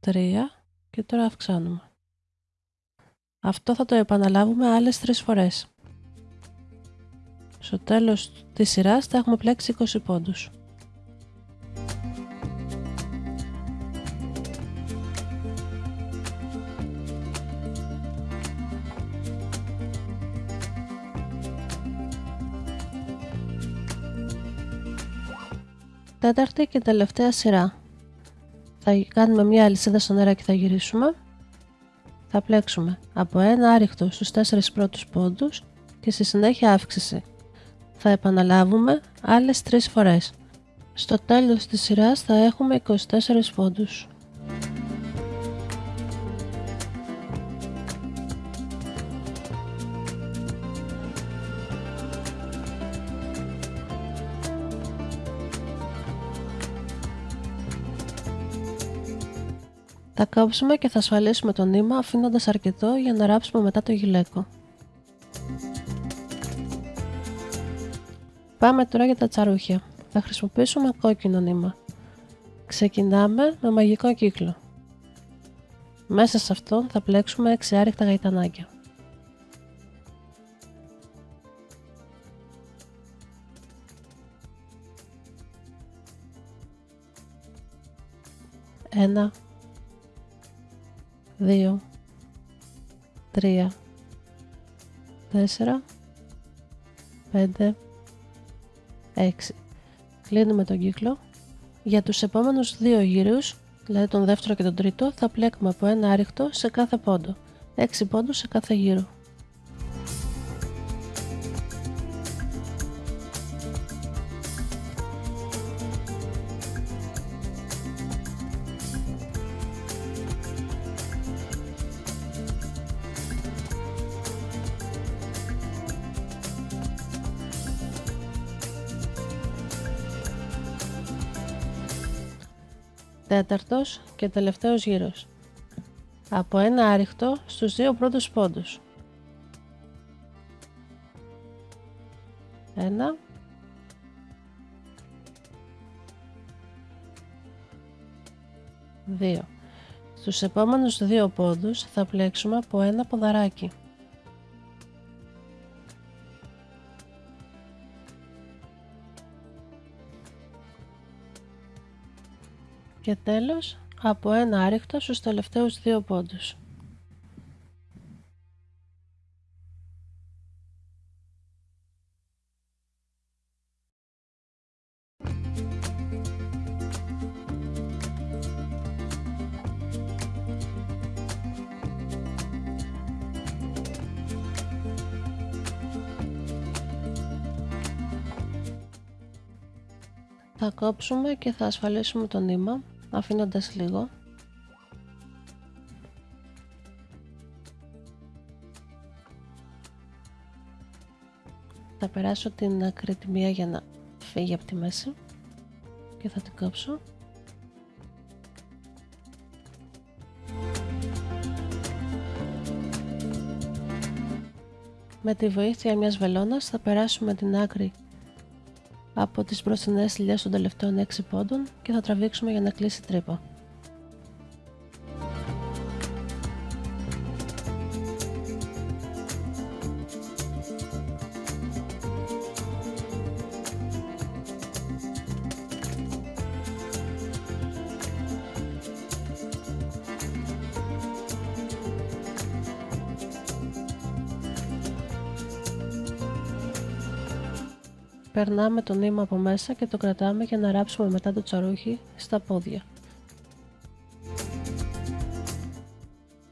τρία και τώρα αυξάνουμε. Αυτό θα το επαναλάβουμε άλλες τρεις φορές. Στο τέλος της σειράς θα έχουμε πλέξει 20 πόντους. Τέταρτη και τελευταία σειρά. Θα κάνουμε μια αλυσίδα στο νερά και θα γυρίσουμε. Θα πλέξουμε από ένα άριχτο στους 4 πρώτους πόντους και στη συνέχεια αύξηση. Θα επαναλάβουμε άλλες 3 φορές. Στο τέλος της σειράς θα έχουμε 24 πόντους. Θα κόψουμε και θα ασφαλίσουμε το νήμα αφήνοντας αρκετό για να ράψουμε μετά το γυλαίκο. Πάμε τώρα για τα τσαρούχια. Θα χρησιμοποιήσουμε κόκκινο νήμα. Ξεκινάμε με μαγικό κύκλο. Μέσα σε αυτό θα πλέξουμε 6 άριχτα γαϊτανάκια. Ένα, 2, 3, 4, 5, 6. Κλείνουμε τον κύκλο. Για τους επόμενους δύο γύρους, δηλαδή τον δεύτερο και τον τρίτο, θα πλέκουμε από ένα άριχτο σε κάθε πόντο. 6 πόντους σε κάθε γύρο. Τέταρτος και τελευταίος γύρος. Από ένα άριχτο στους δύο πρώτους πόντους. Ένα. Δύο. Στους επόμενους δύο πόντους θα πλέξουμε από ένα ποδαράκι. Και τέλος από ένα άριχτο στους τελευταίους δύο πόντους. Θα κόψουμε και θα ασφαλίσουμε το νήμα αφήνοντας λίγο Θα περάσω την άκρη τη μία για να φύγει από τη μέση και θα την κόψω. Με τη βοήθεια μιας βελόνας θα περάσουμε την άκρη από τις μπροστινές θηλιές των τελευταίων 6 πόντων και θα τραβήξουμε για να κλείσει τρύπα. Περνάμε το νήμα από μέσα και το κρατάμε για να ράψουμε μετά το τσαρούχι στα πόδια.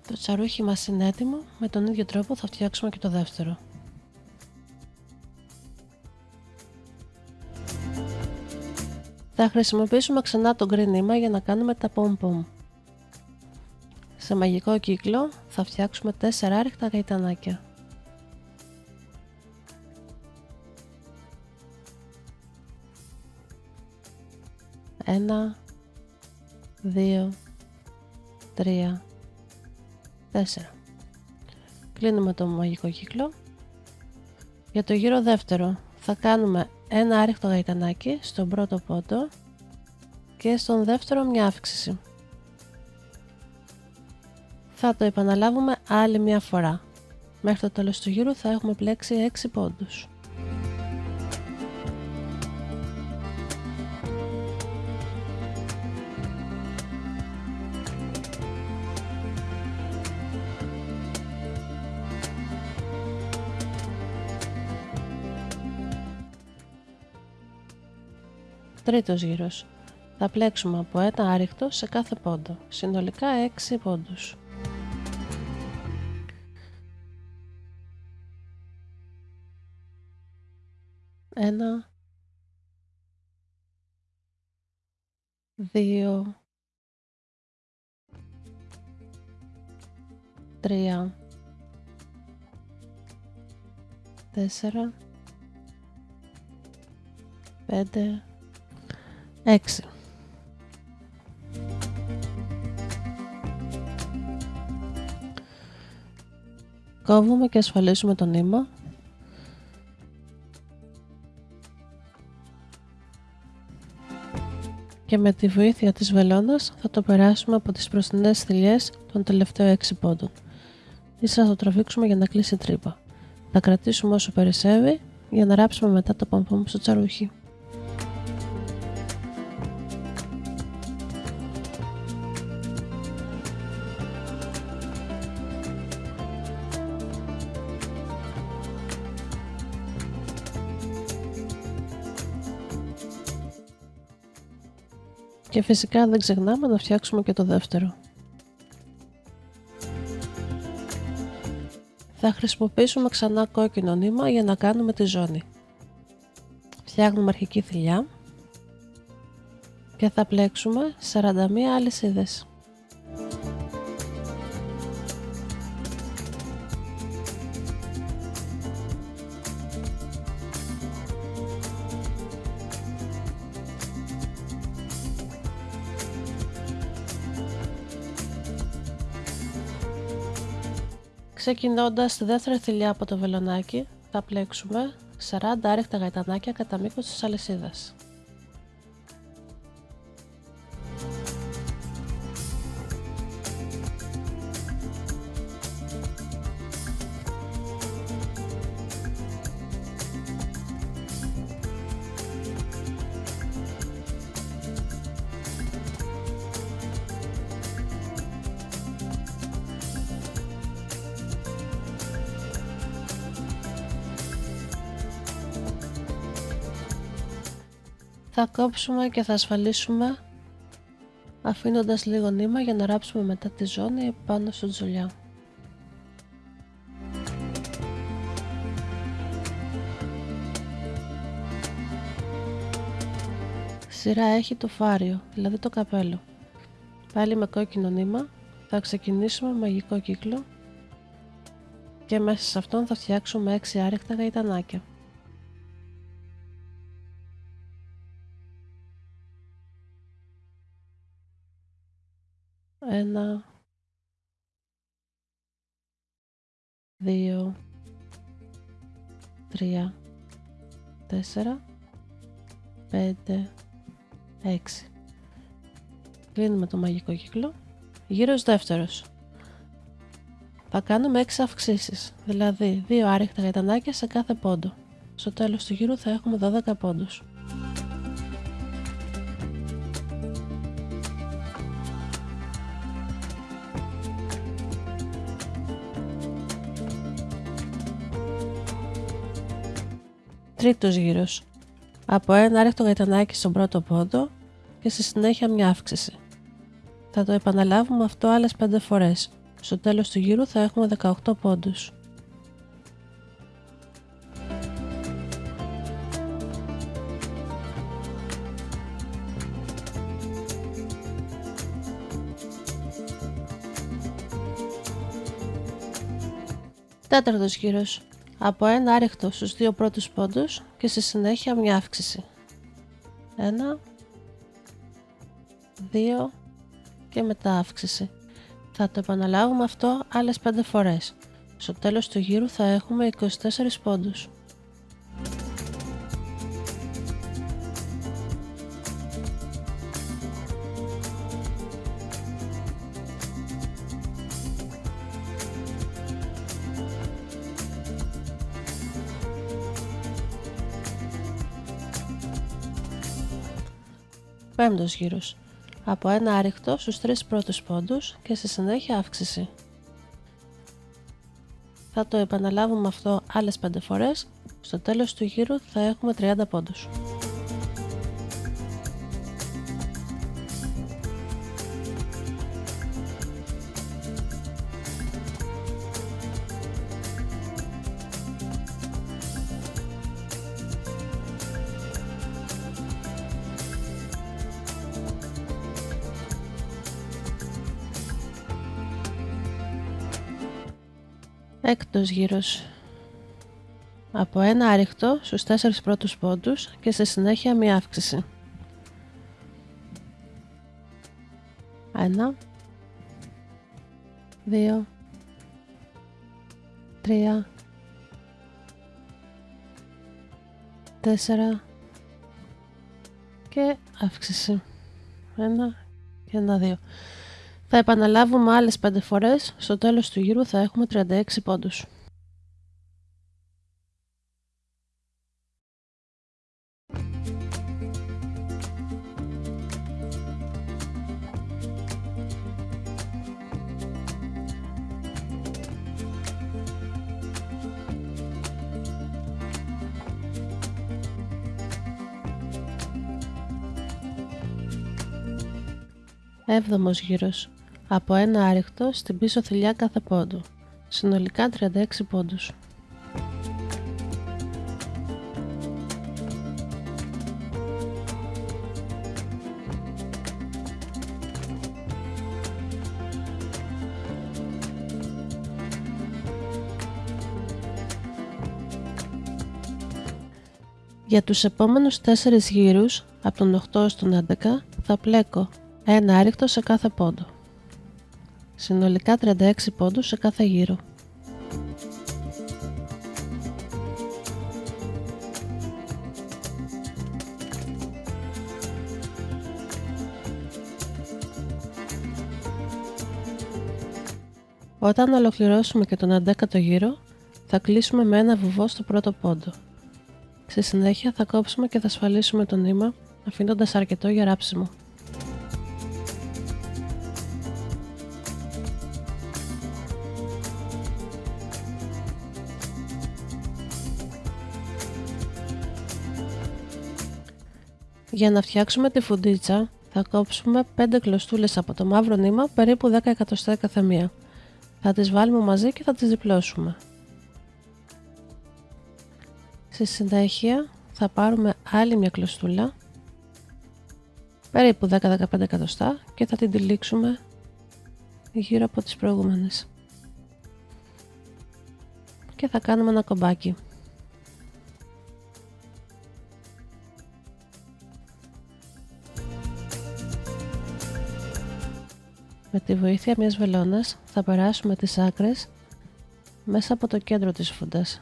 Το τσαρούχι μας είναι έτοιμο, με τον ίδιο τρόπο θα φτιάξουμε και το δεύτερο. Θα χρησιμοποιήσουμε ξανά το γκρι νήμα για να κάνουμε τα πομ-πομ. Σε μαγικό κύκλο θα φτιάξουμε 4 άριχτα γαϊτανάκια. Ένα, δύο, τρία, τέσσερα. Κλείνουμε το μαγικό κύκλο. Για το γύρο δεύτερο θα κάνουμε ένα άριχτο γαϊτανάκι στον πρώτο πόντο και στον δεύτερο μια αύξηση. Θα το επαναλάβουμε άλλη μια φορά. Μέχρι το τέλος του γύρου θα έχουμε πλέξει 6 πόντους. Τρίτος γύρος. Θα πλέξουμε από ένα άριχτο σε κάθε πόντο. Συνολικά 6 πόντους. Ένα, δύο, τρία, τέσσερα, πέντε, 6. Κόβουμε και ασφαλίσουμε το νήμα. Και με τη βοήθεια της βελόνας θα το περάσουμε από τις προστινές θηλιές των τελευταίων 6 πόντων. Ίσα θα το τραβήξουμε για να κλείσει τρύπα. Θα κρατήσουμε όσο περισσεύει για να ράψουμε μετά το πομπομ στο τσαρούχι. Και φυσικά δεν ξεχνάμε να φτιάξουμε και το δεύτερο. Θα χρησιμοποιήσουμε ξανά κόκκινο νήμα για να κάνουμε τη ζώνη. Φτιάχνουμε αρχική θηλιά και θα πλέξουμε 41 αλυσίδες. Ξεκινώντας τη δεύτερη θηλιά από το βελονάκι, θα πλέξουμε 40 άριχτα γαϊτανάκια κατά μήκος της αλυσίδας. Θα κόψουμε και θα ασφαλίσουμε αφήνοντας λίγο νήμα για να ράψουμε μετά τη ζώνη πάνω στο τζουλιά. Σειρά έχει το φάριο, δηλαδή το καπέλο. Πάλι με κόκκινο νήμα θα ξεκινήσουμε μαγικό κύκλο και μέσα σε αυτόν θα φτιάξουμε 6 άρρηκτα γαϊτανάκια. Ένα, δύο, τρία, τέσσερα, πέντε, έξι. Κλείνουμε το μαγικό κύκλο. Γύρος δεύτερος. Θα κάνουμε 6 αυξήσεις, δηλαδή 2 άριχτα γαϊτανάκια σε κάθε πόντο. Στο τέλος του γύρου θα έχουμε 12 πόντους. Τρίτος γύρος. Από ένα άριχτο γαϊτανάκι στον πρώτο πόντο και στη συνέχεια μια αύξηση. Θα το επαναλάβουμε αυτό άλλες 5 φορές. Στο τέλος του γύρου θα έχουμε 18 πόντους. Τέταρτος γύρος. Από ένα άριχτο στους δύο πρώτους πόντους και στη συνέχεια μια αύξηση. Ένα, δύο και μετά αύξηση. Θα το επαναλάβουμε αυτό άλλες 5 φορές. Στο τέλος του γύρου θα έχουμε 24 πόντους. Πέμπτος γύρος από ένα άριχτο στους τρεις πρώτους πόντους και στη συνέχεια αύξηση. Θα το επαναλάβουμε αυτό άλλες 5 φορές, στο τέλος του γύρου θα έχουμε 30 πόντους. Έκτος γύρος. Από ένα άριχτο στους τέσσερις πρώτους πόντους και στη συνέχεια μία αύξηση. Ένα, δύο, τρία, τέσσερα και αύξηση. Ένα και ένα, δύο. Θα επαναλάβουμε άλλες 5 φορές, στο τέλος του γύρου θα έχουμε 36 πόντους. Έβδομος γύρος από ένα άριχτο στην πίσω θηλιά κάθε πόντου. Συνολικά 36 πόντους. Για τους επόμενους 4 γύρους, από τον 8 στον 11, θα πλέκω ένα άριχτο σε κάθε πόντο. Συνολικά 36 πόντους σε κάθε γύρο. Όταν ολοκληρώσουμε και τον 11ο γύρο, θα κλείσουμε με ένα βουβό στο πρώτο πόντο. Στη συνέχεια θα κόψουμε και θα ασφαλίσουμε το νήμα, αφήνοντας αρκετό για ράψιμο. Για να φτιάξουμε τη φουντίτσα θα κόψουμε 5 κλωστούλες από το μαύρο νήμα περίπου 10 εκατοστά κάθε μία. Θα τις βάλουμε μαζί και θα τις διπλώσουμε. Στη συνέχεια θα πάρουμε άλλη μια κλωστούλα περίπου 10-15 εκατοστά και θα την τυλίξουμε γύρω από τις προηγούμενες. Και θα κάνουμε ένα κομπάκι. Με τη βοήθεια μιας βελόνας θα περάσουμε τις άκρες μέσα από το κέντρο της φούντας.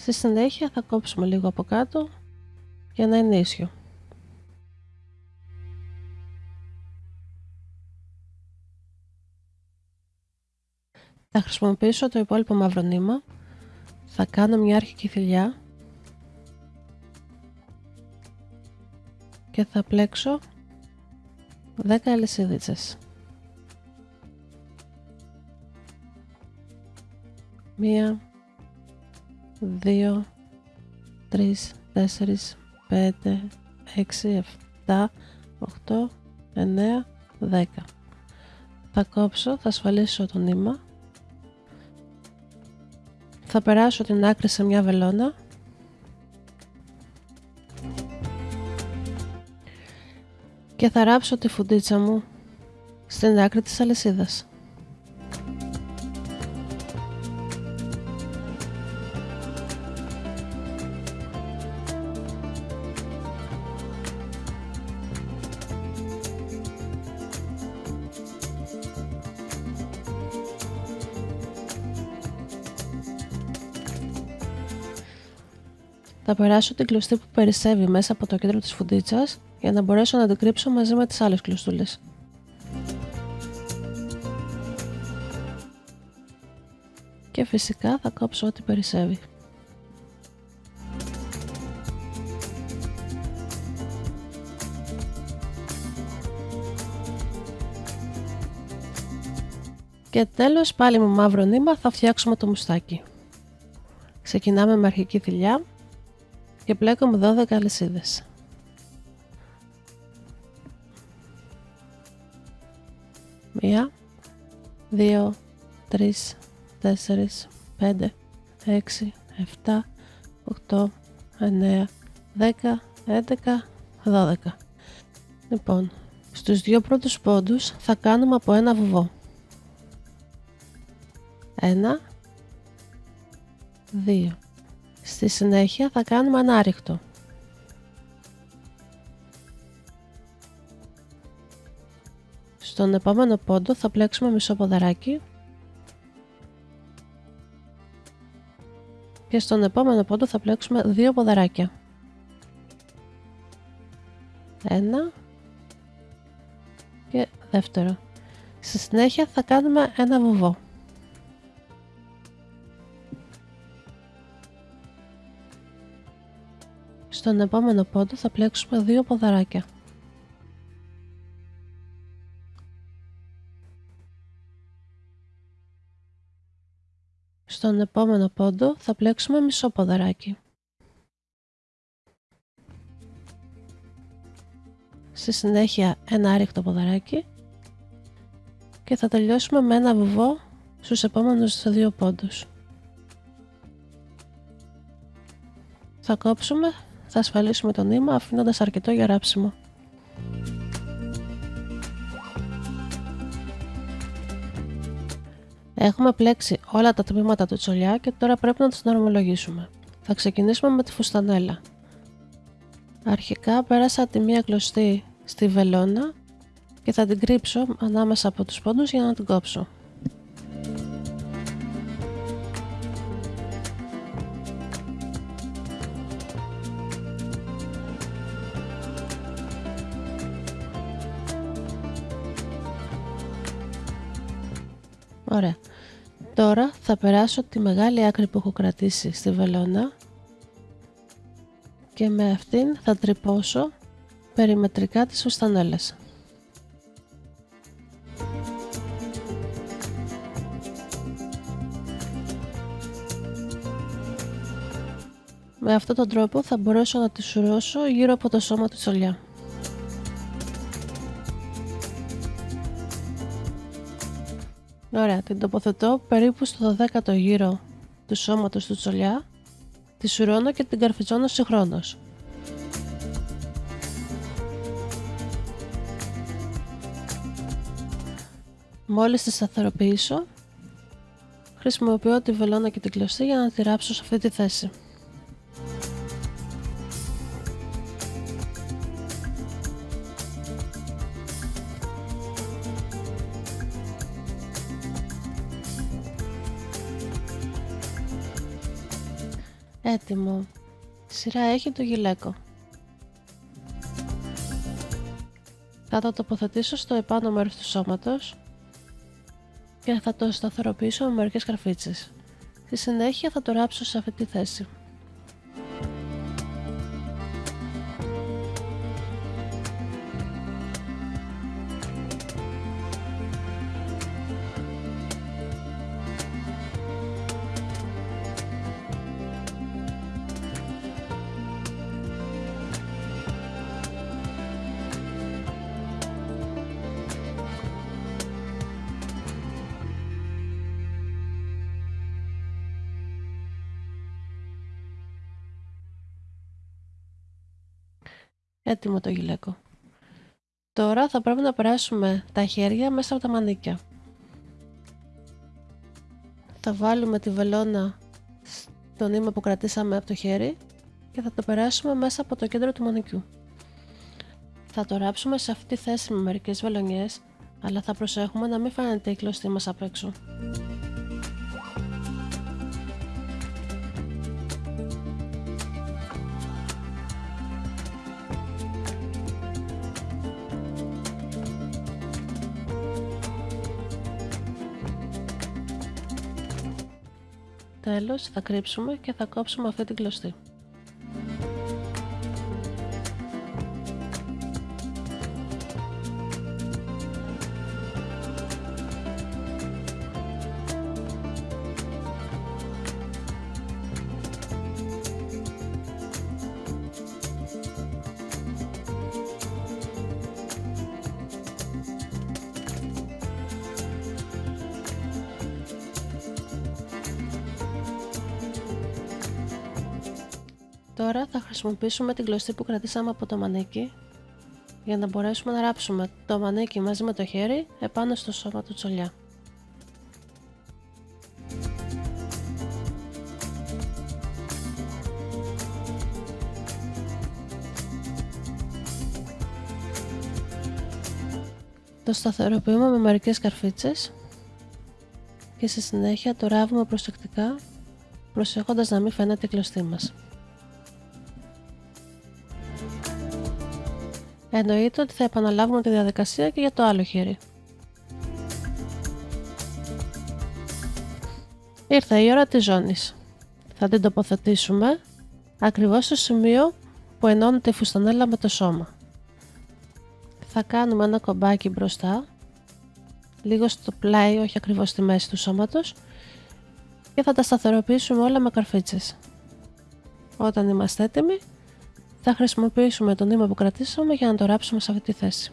Στη συνέχεια θα κόψουμε λίγο από κάτω για να είναι ίσιο. Θα χρησιμοποιήσω το υπόλοιπο μαύρο νήμα. Θα κάνω μια αρχική θηλιά και θα πλέξω 10 αλυσίδιτσες. Μία, 2, 3, 4, 5, 6, 7, 8, 9, 10. Θα κόψω, θα ασφαλίσω το νήμα. Θα περάσω την άκρη σε μια βελόνα. Και θα ράψω τη φουντίτσα μου στην άκρη της αλυσίδας. Θα περάσω την κλωστή που περισσεύει μέσα από το κέντρο της φουντίτσας για να μπορέσω να την κρύψω μαζί με τις άλλες κλωστούλες. Και φυσικά θα κόψω ό,τι περισσεύει. Και τέλος πάλι με μαύρο νήμα θα φτιάξουμε το μουστάκι. Ξεκινάμε με αρχική θηλιά και πλέκουμε 12 αλυσίδες. Μία, δύο, τρεις, τέσσερις, πέντε, έξι, εφτά, οκτώ, εννέα, δέκα, έντεκα, δώδεκα. Λοιπόν, στους δύο πρώτους πόντους θα κάνουμε από ένα βουβό. Ένα, δύο, Στη συνέχεια θα κάνουμε ανάρριχτο. Στον επόμενο πόντο θα πλέξουμε μισό ποδαράκι και στον επόμενο πόντο θα πλέξουμε δύο ποδαράκια. Ένα και δεύτερο. Στη συνέχεια θα κάνουμε ένα βουβό. Στον επόμενο πόντο θα πλέξουμε δύο ποδαράκια. Στον επόμενο πόντο θα πλέξουμε μισό ποδαράκι. Στη συνέχεια ένα άριχτο ποδαράκι και θα τελειώσουμε με ένα βουβό στους επόμενους δύο πόντους. Θα κόψουμε θα ασφαλίσουμε το νήμα αφήνοντας αρκετό για ράψιμο. Έχουμε πλέξει όλα τα τμήματα του τσολιά και τώρα πρέπει να τους νορμολογήσουμε. Θα ξεκινήσουμε με τη φουστανέλα. Αρχικά πέρασα τη μία κλωστή στη βελόνα και θα την κρύψω ανάμεσα από τους πόντους για να την κόψω. Ωραία. Τώρα θα περάσω τη μεγάλη άκρη που έχω κρατήσει στη βελόνα και με αυτήν θα τρυπώσω περιμετρικά τις φουστανέλες. Με αυτόν τον τρόπο θα μπορέσω να τη σουρώσω γύρω από το σώμα του τσολιά. Ωραία, την τοποθετώ περίπου στο 12ο γύρο του σώματος του τσολιά τη σουρώνω και την καρφιτσώνω συγχρόνως. Μόλις τη σταθεροποιήσω, χρησιμοποιώ τη βελόνα και την κλωστή για να τη ράψω σε αυτή τη θέση. Έτοιμο. Σειρά έχει το γυλαίκο. Θα το τοποθετήσω στο επάνω μέρος του σώματος και θα το σταθεροποιήσω με μερικές καρφίτσες. Στη συνέχεια θα το ράψω σε αυτή τη θέση. Έτοιμο το γυλαίκο. Τώρα θα πρέπει να περάσουμε τα χέρια μέσα από τα μανίκια. Θα βάλουμε τη βελόνα στο νήμα που κρατήσαμε από το χέρι και θα το περάσουμε μέσα από το κέντρο του μανικιού. Θα το ράψουμε σε αυτή τη θέση με μερικές βελονιές, αλλά θα προσέχουμε να μην φαίνεται η κλωστή μας απ' έξω. Τέλος θα κρύψουμε και θα κόψουμε αυτή την κλωστή. Χρησιμοποιήσουμε την κλωστή που κρατήσαμε από το μανίκι για να μπορέσουμε να ράψουμε το μανίκι μαζί με το χέρι επάνω στο σώμα του τσολιά. Το σταθεροποιούμε με μερικές καρφίτσες και στη συνέχεια το ράβουμε προσεκτικά προσέχοντας να μην φαίνεται η κλωστή μας. Εννοείται ότι θα επαναλάβουμε τη διαδικασία και για το άλλο χέρι. Ήρθε η ώρα της ζώνης. Θα την τοποθετήσουμε ακριβώς στο σημείο που ενώνεται η φουστανέλα με το σώμα. Θα κάνουμε ένα κομπάκι μπροστά, λίγο στο πλάι, όχι ακριβώς στη μέση του σώματος και θα τα σταθεροποιήσουμε όλα με καρφίτσες. Όταν είμαστε έτοιμοι, θα χρησιμοποιήσουμε το νήμα που κρατήσαμε για να το ράψουμε σε αυτή τη θέση.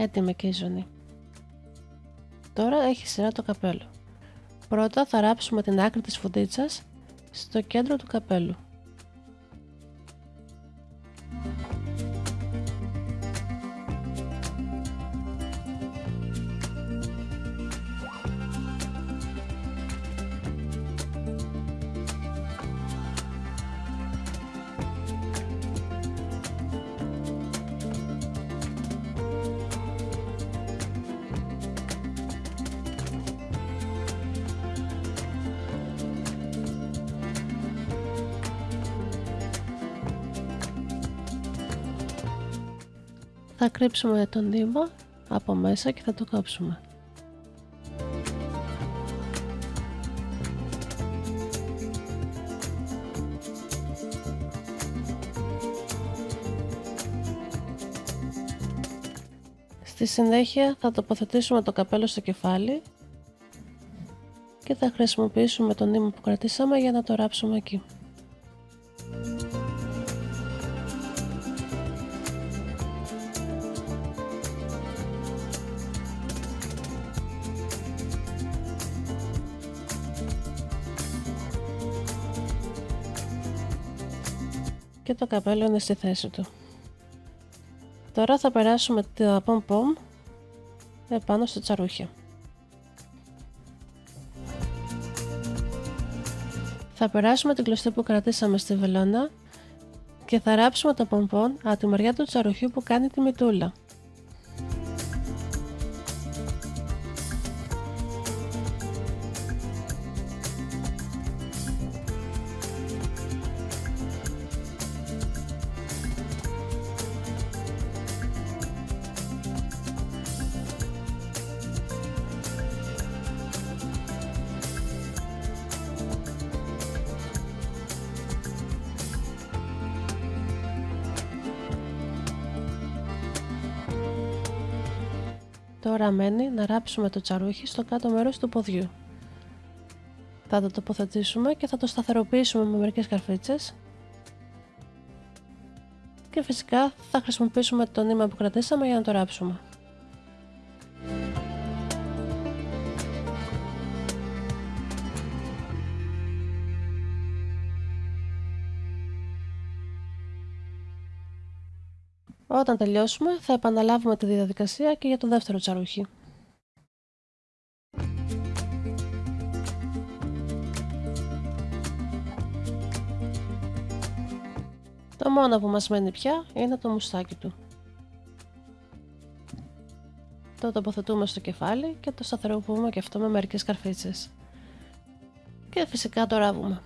Έτοιμη και η ζωνή. Τώρα έχει σειρά το καπέλο. Πρώτα θα ράψουμε την άκρη της φουντίτσας στο κέντρο του καπέλου. κρύψουμε τον δήμα από μέσα και θα το κάψουμε. Στη συνέχεια θα τοποθετήσουμε το καπέλο στο κεφάλι και θα χρησιμοποιήσουμε τον νήμα που κρατήσαμε για να το ράψουμε εκεί. Καπέλο είναι στη θέση του. Τώρα θα περάσουμε τα πομ επάνω στο τσαρούχι. Θα περάσουμε την κλωστή που κρατήσαμε στη βελόνα και θα ράψουμε το πομπον από τη μεριά του τσαρουχιού που κάνει τη μητούλα. Τώρα μένει να ράψουμε το τσαρούχι στο κάτω μέρος του ποδιού. Θα το τοποθετήσουμε και θα το σταθεροποιήσουμε με μερικές καρφίτσες και φυσικά θα χρησιμοποιήσουμε το νήμα που κρατήσαμε για να το ράψουμε. Όταν τελειώσουμε θα επαναλάβουμε τη διαδικασία και για το δεύτερο τσαρούχι. Το μόνο που μας μένει πια είναι το μουστάκι του. Το τοποθετούμε στο κεφάλι και το σταθεροποιούμε και αυτό με μερικές καρφίτσες. Και φυσικά το ράβουμε.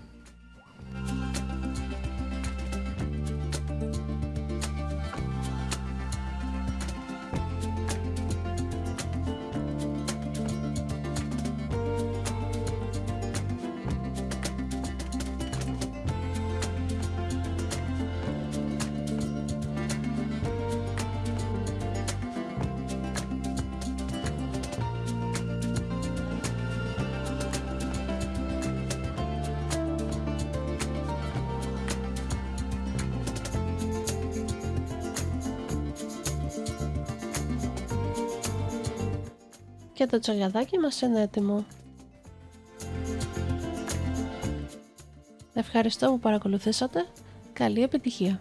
Και το τσολιαδάκι μας είναι έτοιμο. Ευχαριστώ που παρακολουθήσατε. Καλή επιτυχία!